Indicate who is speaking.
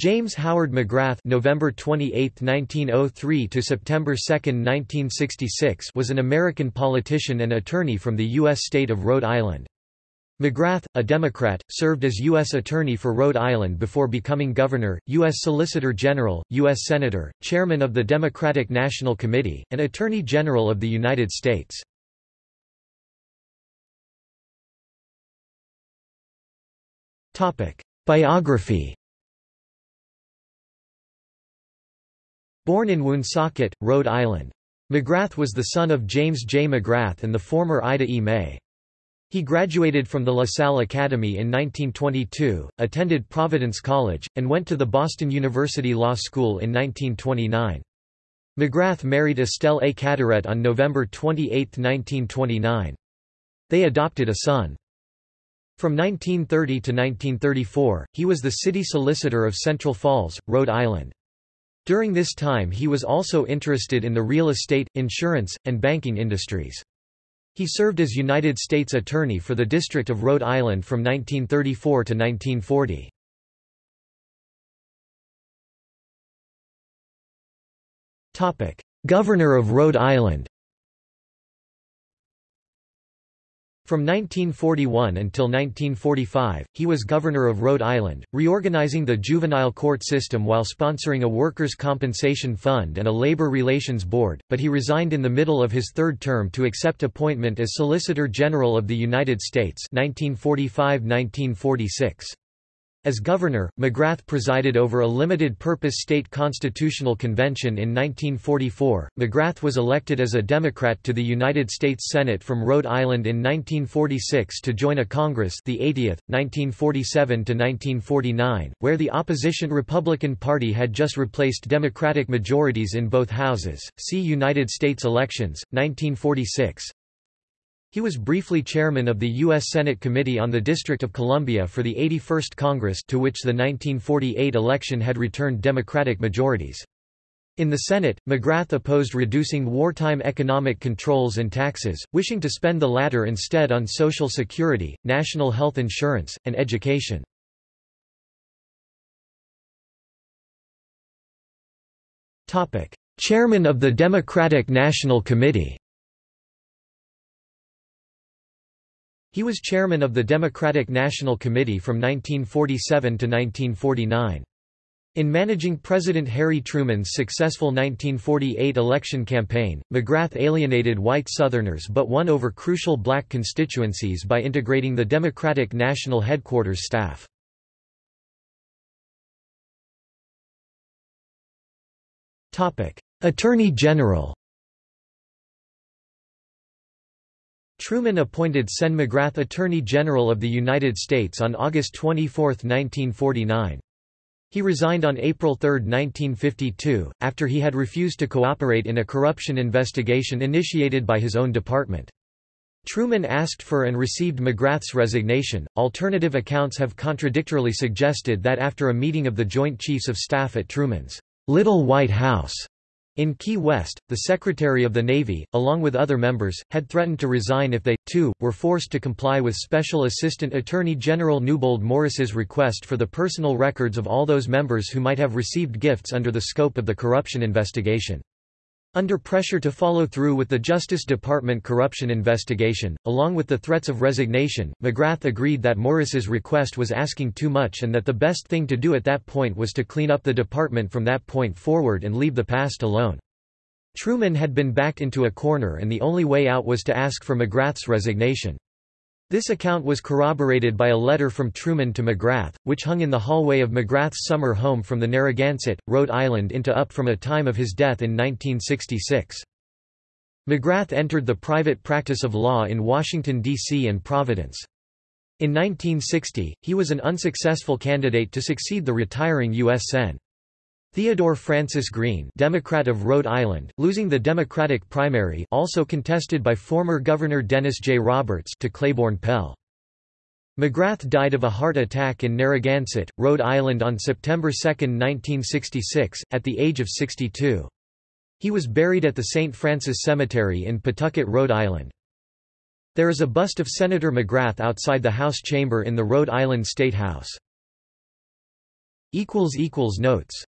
Speaker 1: James Howard McGrath November 28, 1903 to September 2, 1966 was an American politician and attorney from the U.S. state of Rhode Island. McGrath, a Democrat, served as U.S. Attorney for Rhode Island before becoming Governor, U.S. Solicitor General, U.S. Senator, Chairman of the Democratic National Committee, and Attorney General of the United States. Biography Born in Woonsocket, Rhode Island. McGrath was the son of James J. McGrath and the former Ida E. May. He graduated from the LaSalle Academy in 1922, attended Providence College, and went to the Boston University Law School in 1929. McGrath married Estelle A. Cadorette on November 28, 1929. They adopted a son. From 1930 to 1934, he was the city solicitor of Central Falls, Rhode Island. During this time he was also interested in the real estate, insurance, and banking industries. He served as United States Attorney for the District of Rhode Island from 1934 to 1940. Governor of Rhode Island From 1941 until 1945, he was Governor of Rhode Island, reorganizing the juvenile court system while sponsoring a workers' compensation fund and a labor relations board, but he resigned in the middle of his third term to accept appointment as Solicitor General of the United States 1945–1946. As governor, McGrath presided over a limited-purpose state constitutional convention in 1944. McGrath was elected as a Democrat to the United States Senate from Rhode Island in 1946 to join a Congress, the 80th, 1947 to 1949, where the opposition Republican Party had just replaced Democratic majorities in both houses. See United States elections 1946. He was briefly chairman of the U.S. Senate Committee on the District of Columbia for the 81st Congress to which the 1948 election had returned Democratic majorities. In the Senate, McGrath opposed reducing wartime economic controls and taxes, wishing to spend the latter instead on Social Security, national health insurance, and education. Chairman of the Democratic National Committee He was chairman of the Democratic National Committee from 1947 to 1949. In managing President Harry Truman's successful 1948 election campaign, McGrath alienated white Southerners but won over crucial black constituencies by integrating the Democratic National Headquarters staff. Attorney General Truman appointed Sen McGrath Attorney General of the United States on August 24, 1949. He resigned on April 3, 1952, after he had refused to cooperate in a corruption investigation initiated by his own department. Truman asked for and received McGrath's resignation. Alternative accounts have contradictorily suggested that after a meeting of the Joint Chiefs of Staff at Truman's Little White House in Key West, the Secretary of the Navy, along with other members, had threatened to resign if they, too, were forced to comply with Special Assistant Attorney General Newbold Morris's request for the personal records of all those members who might have received gifts under the scope of the corruption investigation. Under pressure to follow through with the Justice Department corruption investigation, along with the threats of resignation, McGrath agreed that Morris's request was asking too much and that the best thing to do at that point was to clean up the department from that point forward and leave the past alone. Truman had been backed into a corner and the only way out was to ask for McGrath's resignation. This account was corroborated by a letter from Truman to McGrath, which hung in the hallway of McGrath's summer home from the Narragansett, Rhode Island into up from a time of his death in 1966. McGrath entered the private practice of law in Washington, D.C. and Providence. In 1960, he was an unsuccessful candidate to succeed the retiring U.S. Sen. Theodore Francis Green Democrat of Rhode Island, losing the Democratic primary also contested by former Governor Dennis J. Roberts to Claiborne Pell. McGrath died of a heart attack in Narragansett, Rhode Island on September 2, 1966, at the age of 62. He was buried at the St. Francis Cemetery in Pawtucket, Rhode Island. There is a bust of Senator McGrath outside the House chamber in the Rhode Island State House. Notes